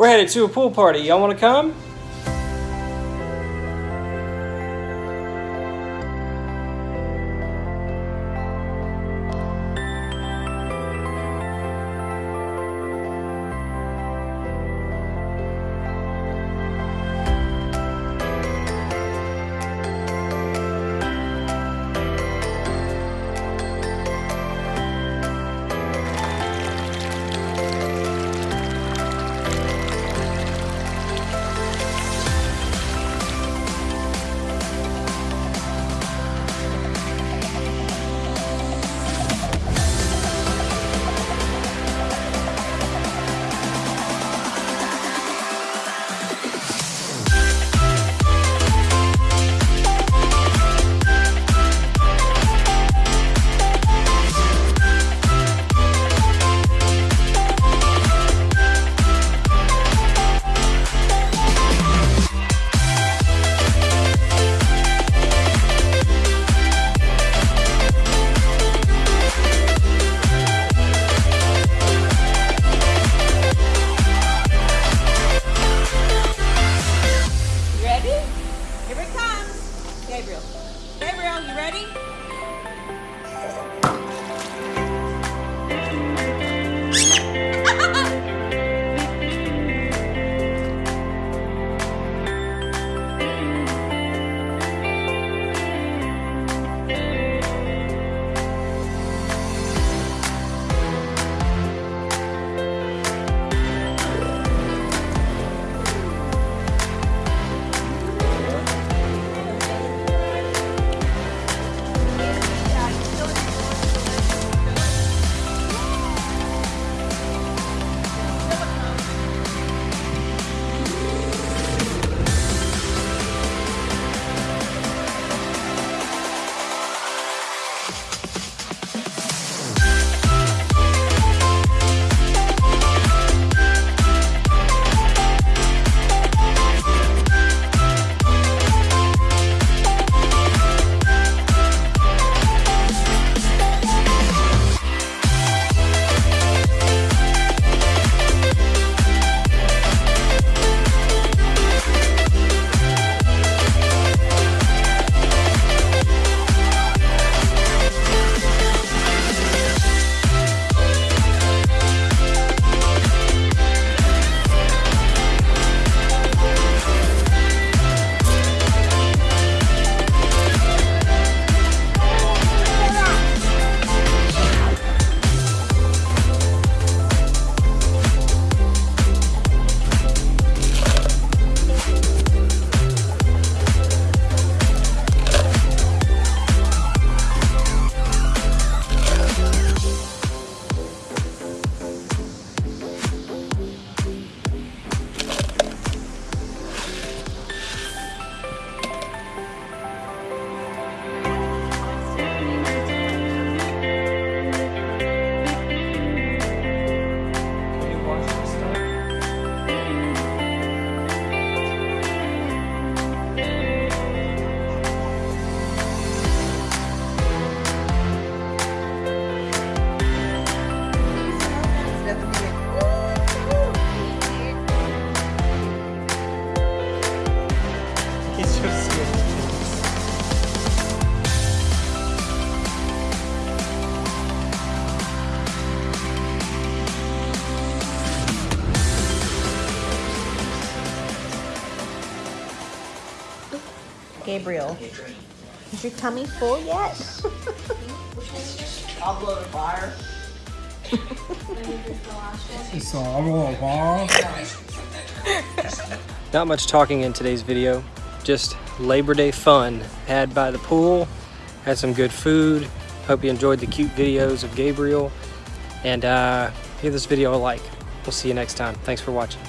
We're headed to a pool party. Y'all want to come? Ready? Gabriel. Is your tummy full yet? I'll blow the fire. It's all over. Not much talking in today's video, just Labor Day fun had by the pool, had some good food. Hope you enjoyed the cute videos of Gabriel, and uh, give this video a like. We'll see you next time. Thanks for watching.